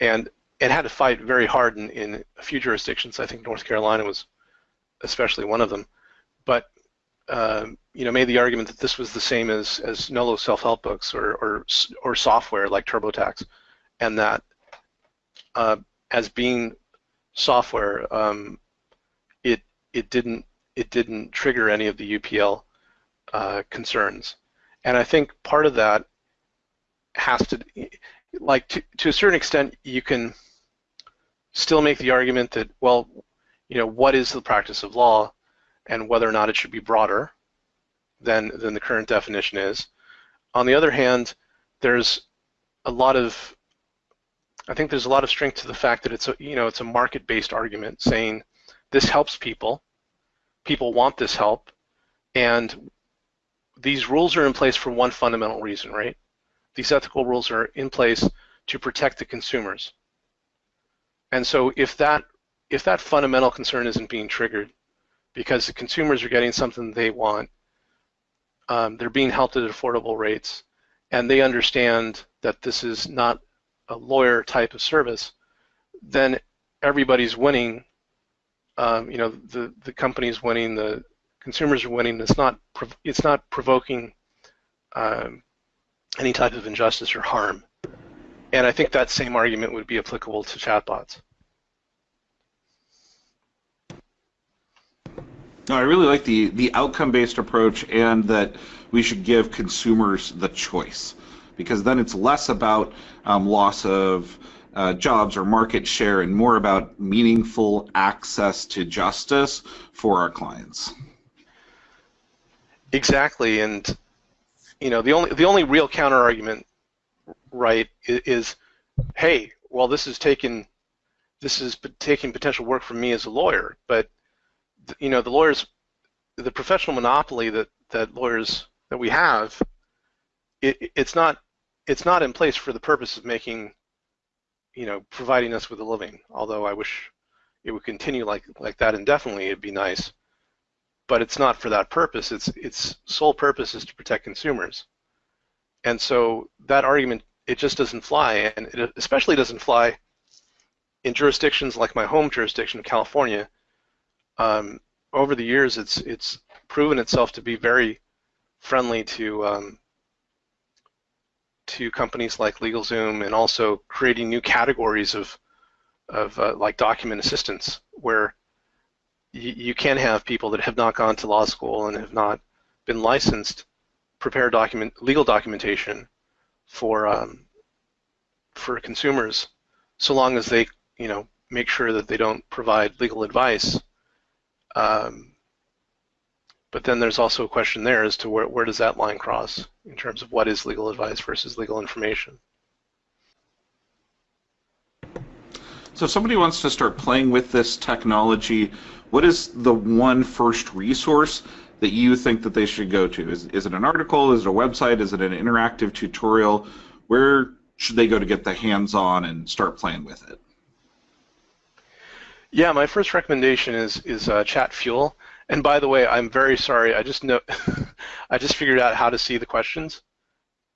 and it had to fight very hard in, in a few jurisdictions. I think North Carolina was especially one of them, but um, you know, made the argument that this was the same as as Nolo self-help books or, or or software like TurboTax, and that uh, as being software, um, it it didn't it didn't trigger any of the UPL uh, concerns, and I think part of that has to like to to a certain extent you can still make the argument that well, you know, what is the practice of law, and whether or not it should be broader than than the current definition is. On the other hand, there's a lot of I think there's a lot of strength to the fact that it's a you know it's a market-based argument saying this helps people, people want this help, and these rules are in place for one fundamental reason, right? These ethical rules are in place to protect the consumers. And so if that if that fundamental concern isn't being triggered because the consumers are getting something they want, um, they're being helped at affordable rates, and they understand that this is not a lawyer type of service, then everybody's winning. Um, you know, the the company's winning, the consumers are winning. It's not it's not provoking um, any type of injustice or harm. And I think that same argument would be applicable to chatbots. No, I really like the the outcome-based approach and that we should give consumers the choice because then it's less about um, loss of uh, jobs or market share and more about meaningful access to justice for our clients. Exactly, and you know the only the only real counter argument, right, is, is hey, well this is taking this is taking potential work from me as a lawyer, but you know the lawyers, the professional monopoly that that lawyers that we have, it, it's not it's not in place for the purpose of making, you know, providing us with a living. Although I wish it would continue like like that indefinitely, it'd be nice. But it's not for that purpose. Its its sole purpose is to protect consumers. And so that argument it just doesn't fly, and it especially doesn't fly in jurisdictions like my home jurisdiction, California. Um, over the years, it's it's proven itself to be very friendly to um, to companies like LegalZoom and also creating new categories of, of uh, like document assistance where you can have people that have not gone to law school and have not been licensed prepare document legal documentation for um, for consumers so long as they you know make sure that they don't provide legal advice um, but then there's also a question there as to where, where does that line cross in terms of what is legal advice versus legal information. So if somebody wants to start playing with this technology, what is the one first resource that you think that they should go to? Is, is it an article? Is it a website? Is it an interactive tutorial? Where should they go to get the hands-on and start playing with it? Yeah, my first recommendation is is uh, Chatfuel. And by the way, I'm very sorry. I just know I just figured out how to see the questions,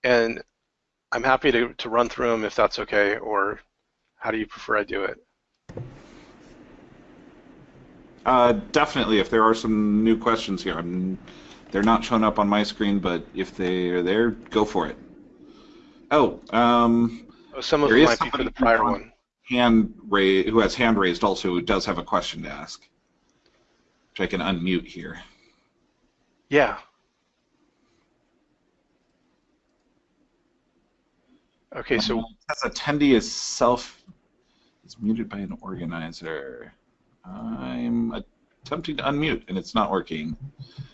and I'm happy to to run through them if that's okay. Or how do you prefer I do it? Uh, definitely. If there are some new questions here, I'm, they're not showing up on my screen, but if they are there, go for it. Oh, um, oh, some of them might be for the prior one. Hand raised, who has hand raised also, who does have a question to ask which I can unmute here. Yeah. Okay, so um, as attendee is self is muted by an organizer. I'm attempting to unmute and it's not working.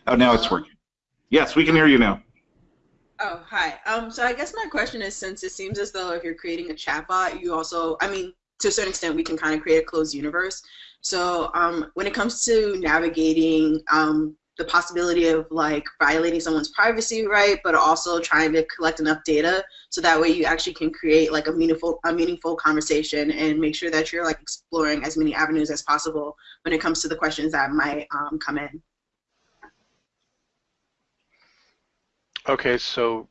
Oh, now it's working. Yes, we can hear you now. Oh, hi. Um, so I guess my question is, since it seems as though if you're creating a chatbot, you also, I mean, to a certain extent, we can kind of create a closed universe. So um, when it comes to navigating um, the possibility of like violating someone's privacy right, but also trying to collect enough data so that way you actually can create like a meaningful a meaningful conversation and make sure that you're like exploring as many avenues as possible when it comes to the questions that might um, come in. Okay, so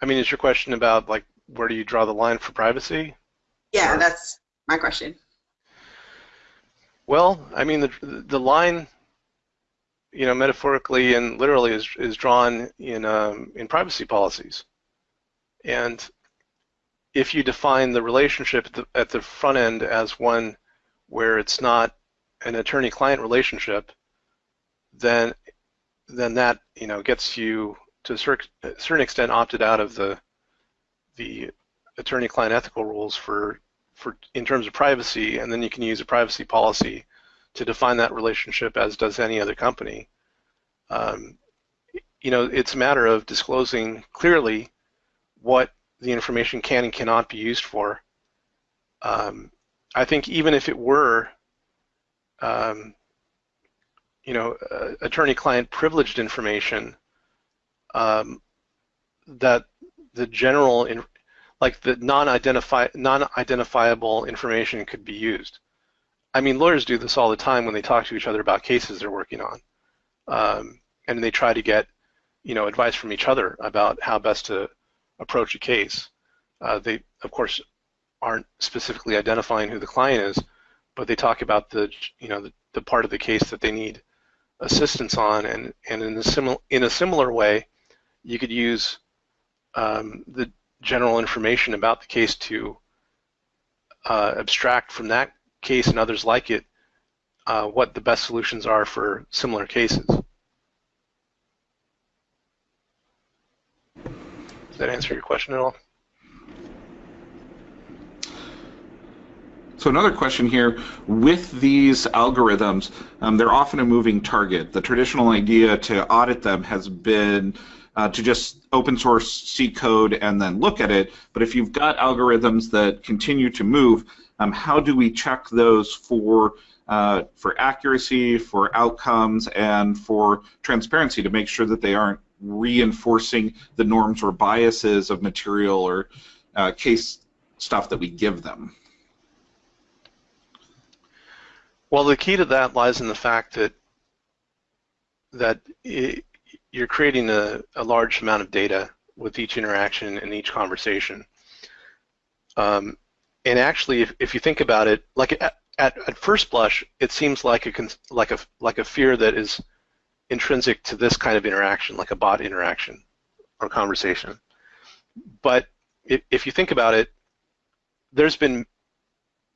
I mean, is your question about like where do you draw the line for privacy? Yeah, that's my question. Well, I mean, the the line, you know, metaphorically and literally is is drawn in um, in privacy policies, and if you define the relationship at the, at the front end as one where it's not an attorney-client relationship, then then that you know gets you to a certain extent opted out of the the attorney-client ethical rules for for in terms of privacy, and then you can use a privacy policy to define that relationship as does any other company. Um, you know, it's a matter of disclosing clearly what the information can and cannot be used for. Um, I think even if it were, um, you know, uh, attorney-client privileged information, um, that the general in, like the non-identify non-identifiable information could be used. I mean, lawyers do this all the time when they talk to each other about cases they're working on, um, and they try to get, you know, advice from each other about how best to approach a case. Uh, they, of course, aren't specifically identifying who the client is, but they talk about the, you know, the, the part of the case that they need assistance on, and and in a similar in a similar way, you could use um, the general information about the case to uh, abstract from that case and others like it uh, what the best solutions are for similar cases. Does that answer your question at all? So another question here, with these algorithms, um, they're often a moving target. The traditional idea to audit them has been uh, to just open source C code and then look at it. But if you've got algorithms that continue to move, um, how do we check those for uh, for accuracy, for outcomes, and for transparency to make sure that they aren't reinforcing the norms or biases of material or uh, case stuff that we give them? Well, the key to that lies in the fact that that it, you're creating a, a, large amount of data with each interaction and each conversation. Um, and actually, if, if you think about it, like at, at, at first blush, it seems like a like a like a fear that is intrinsic to this kind of interaction, like a bot interaction or conversation. But if, if you think about it, there's been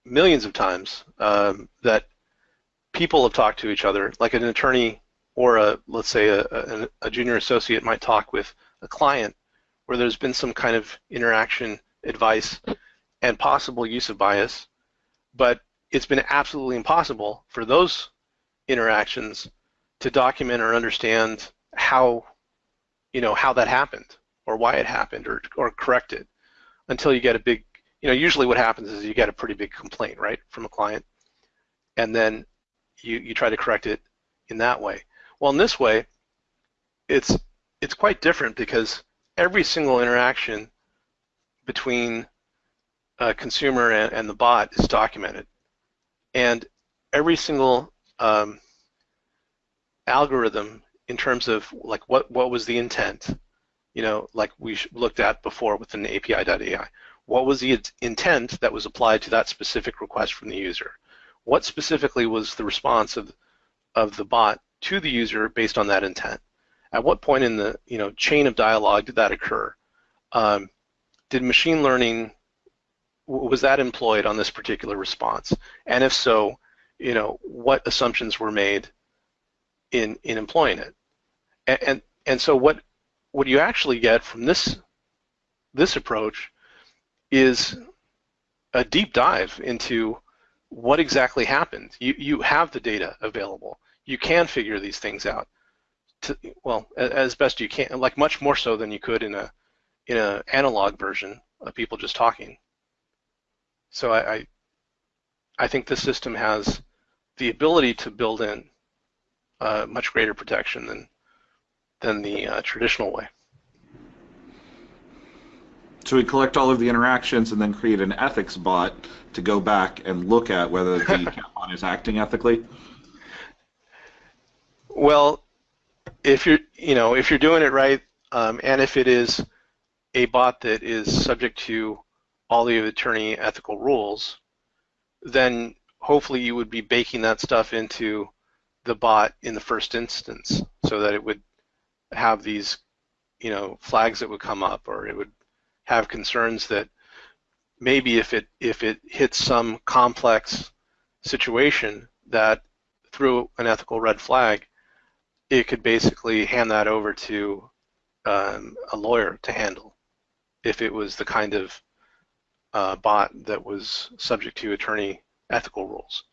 millions of times um, that people have talked to each other, like an attorney or a let's say a, a, a, junior associate might talk with a client where there's been some kind of interaction, advice, and possible use of bias, but it's been absolutely impossible for those interactions to document or understand how you know how that happened or why it happened or or correct it until you get a big you know usually what happens is you get a pretty big complaint right from a client and then you you try to correct it in that way well, in this way, it's it's quite different because every single interaction between a consumer and, and the bot is documented, and every single um, algorithm in terms of like what what was the intent, you know, like we looked at before with an API.ai. What was the intent that was applied to that specific request from the user? What specifically was the response of of the bot to the user based on that intent. At what point in the you know chain of dialogue did that occur? Um, did machine learning was that employed on this particular response? And if so, you know what assumptions were made in in employing it? And and, and so what what you actually get from this this approach is a deep dive into what exactly happened. You you have the data available you can figure these things out. To, well, as best you can, like much more so than you could in a in an analog version of people just talking. So I, I, I think the system has the ability to build in uh, much greater protection than than the uh, traditional way. So we collect all of the interactions and then create an ethics bot to go back and look at whether the bot is acting ethically. Well, if you're you know if you're doing it right, um, and if it is a bot that is subject to all the attorney ethical rules, then hopefully you would be baking that stuff into the bot in the first instance so that it would have these you know flags that would come up or it would have concerns that maybe if it if it hits some complex situation that through an ethical red flag it could basically hand that over to um, a lawyer to handle if it was the kind of uh, bot that was subject to attorney ethical rules.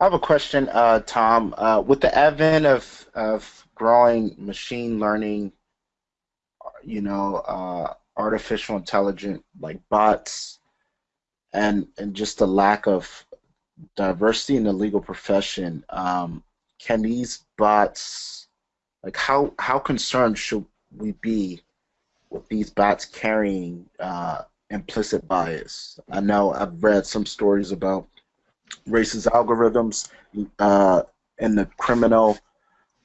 I have a question, uh, Tom. Uh, with the advent of, of growing machine learning, you know, uh, artificial intelligence like bots, and and just the lack of diversity in the legal profession, um, can these bots, like how how concerned should we be with these bots carrying uh, implicit bias? I know I've read some stories about racist algorithms uh, in the criminal,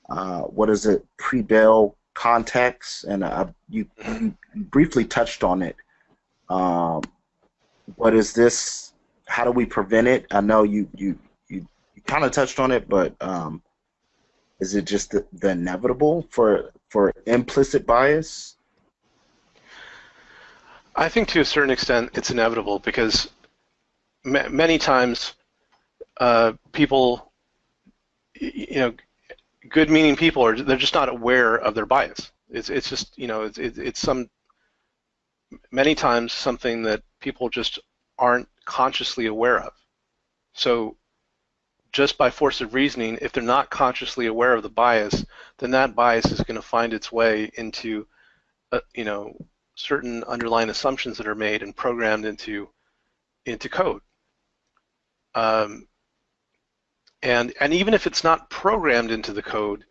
uh, what is it, pre-bail context, and uh, you, you, briefly touched on it. Um, but is this, how do we prevent it? I know you, you, you, you kind of touched on it, but um, is it just the, the inevitable for, for implicit bias? I think to a certain extent it's inevitable because many times uh, people, you know, good-meaning people are they're just not aware of their bias. It's it's just you know it's it's some many times something that people just aren't consciously aware of. So just by force of reasoning, if they're not consciously aware of the bias, then that bias is going to find its way into, uh, you know, certain underlying assumptions that are made and programmed into into code. Um, and, and even if it's not programmed into the code,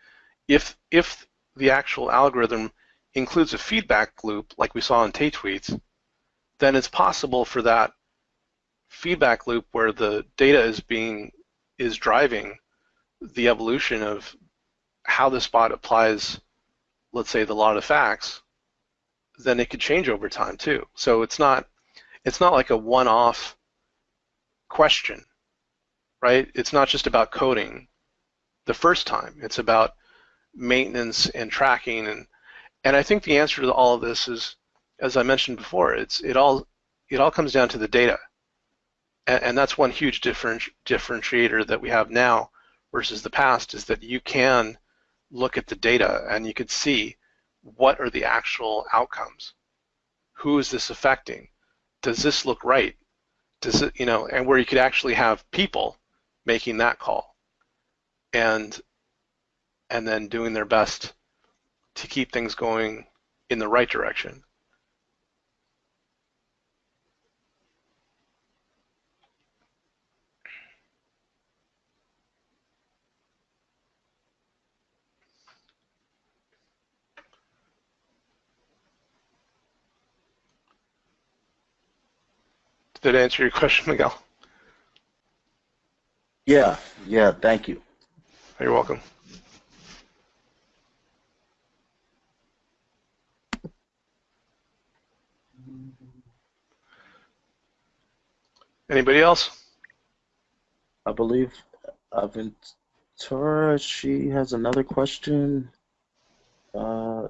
if, if the actual algorithm includes a feedback loop, like we saw in Tay-Tweets, then it's possible for that feedback loop where the data is being is driving the evolution of how this bot applies, let's say, the lot of facts, then it could change over time too. So it's not it's not like a one-off question right? It's not just about coding the first time. It's about maintenance and tracking and and I think the answer to all of this is, as I mentioned before, it's it all it all comes down to the data, and, and that's one huge different, differentiator that we have now versus the past is that you can look at the data and you could see what are the actual outcomes. Who is this affecting? Does this look right? Does it, you know, and where you could actually have people making that call and and then doing their best to keep things going in the right direction. That answer your question, Miguel? Yeah, yeah, thank you. You're welcome. Anybody else? I believe Aventura, she has another question. Uh,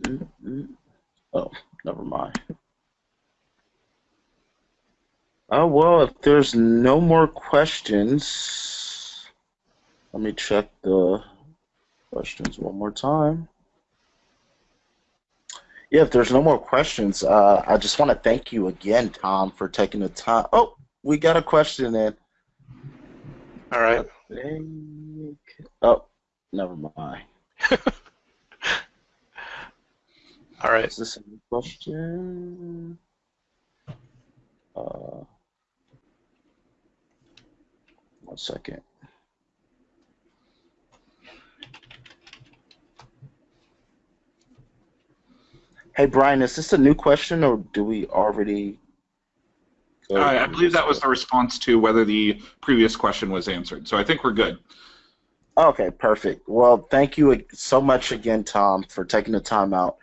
mm, mm. oh, never mind. Oh, well, if there's no more questions, let me check the questions one more time. Yeah, if there's no more questions, uh, I just want to thank you again, Tom, for taking the time. Oh, we got a question in. All right. Oh, never mind. All right. Is this a question? Uh, one second. Hey Brian, is this a new question or do we already I, I believe that was the response to whether the previous question was answered. So I think we're good. Okay, perfect. Well, thank you so much again, Tom, for taking the time out.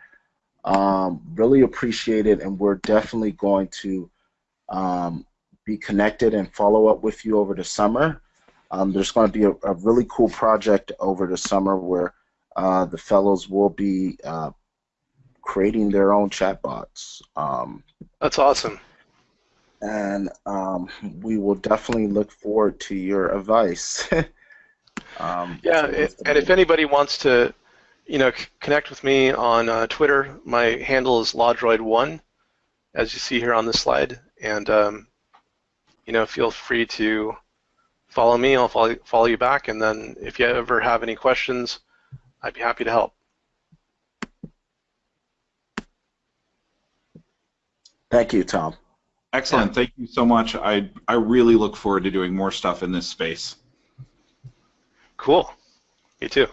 Um, really appreciate it, and we're definitely going to um, be connected and follow up with you over the summer. Um, there's going to be a, a, really cool project over the summer where uh, the fellows will be uh, creating their own chatbots. Um, That's awesome. And um, we will definitely look forward to your advice. Um, yeah, it, and if anybody wants to, you know, connect with me on uh, Twitter, my handle is lawdroid1, as you see here on the slide, and um, you know, feel free to follow me. I'll follow follow you back, and then if you ever have any questions, I'd be happy to help. Thank you, Tom. Excellent. Yeah. Thank you so much. I I really look forward to doing more stuff in this space. Cool. Me too.